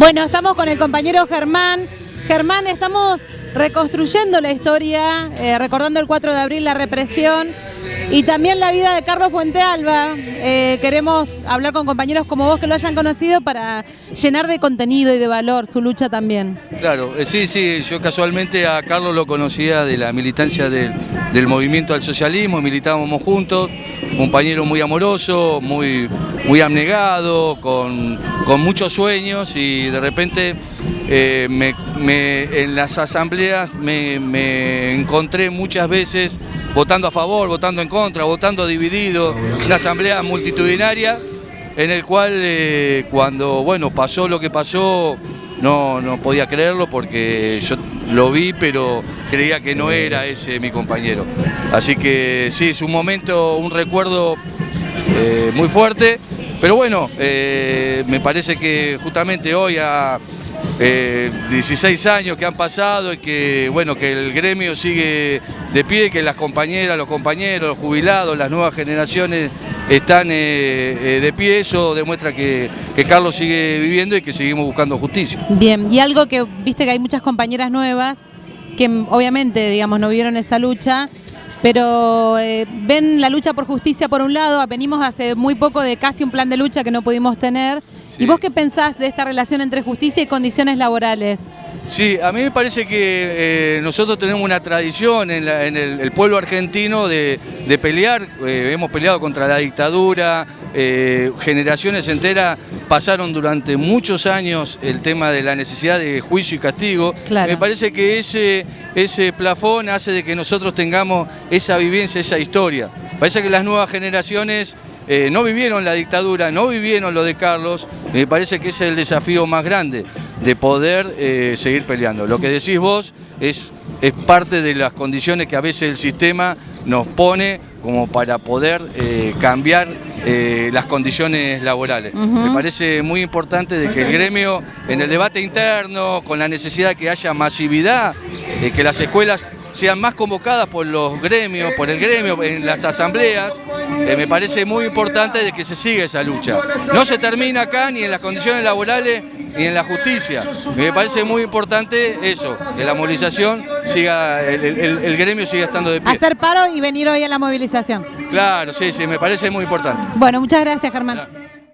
Bueno, estamos con el compañero Germán. Germán, estamos reconstruyendo la historia, eh, recordando el 4 de abril la represión y también la vida de Carlos Fuentealba. Eh, queremos hablar con compañeros como vos que lo hayan conocido para llenar de contenido y de valor su lucha también. Claro, eh, sí, sí, yo casualmente a Carlos lo conocía de la militancia del, movimiento al socialismo, militábamos juntos, un compañero muy amoroso, muy, muy abnegado, con, con muchos sueños y de repente eh, me, en las asambleas me, encontré muchas veces votando a favor, votando en contra, votando dividido, una asamblea multitudinaria en el cual eh, cuando bueno, pasó lo que pasó no, no podía creerlo porque yo lo vi pero creía que no era ese mi compañero. Así que sí, es un momento, un recuerdo eh, muy fuerte, pero bueno, eh, me parece que justamente hoy a 16 eh, años que han pasado y que bueno que el gremio sigue de pie, que las compañeras, los compañeros, los jubilados, las nuevas generaciones están de pie, eso demuestra que, Carlos sigue viviendo y que seguimos buscando justicia. Bien, y algo que viste que hay muchas compañeras nuevas que obviamente digamos no vivieron esa lucha pero eh, ven la lucha por justicia por un lado, venimos hace muy poco de casi un plan de lucha que no pudimos tener. ¿Y vos qué pensás de esta relación entre justicia y condiciones laborales? Sí, a mí me parece que eh, nosotros tenemos una tradición en, el, pueblo argentino de, pelear, eh, hemos peleado contra la dictadura, generaciones enteras pasaron durante muchos años el tema de la necesidad de juicio y castigo. Me parece que ese, ese plafón hace de que nosotros tengamos esa vivencia, esa historia. Parece que las nuevas generaciones eh, no vivieron la dictadura, no vivieron lo de Carlos, me parece que ese es el desafío más grande, de poder eh, seguir peleando. Lo que decís vos es, es parte de las condiciones que a veces el sistema nos pone como para poder eh, cambiar eh, las condiciones laborales. Me parece muy importante de que el gremio, en el debate interno, con la necesidad de que haya masividad, de que las escuelas sean más convocadas por los gremios, por el gremio, en las asambleas, eh, me parece muy importante de que se siga esa lucha. No se termina acá ni en las condiciones laborales ni en la justicia. Me parece muy importante eso, que la movilización siga, el, gremio siga estando de pie. Hacer paro y venir hoy a la movilización. Claro, sí, sí, me parece muy importante. Bueno, muchas gracias Germán.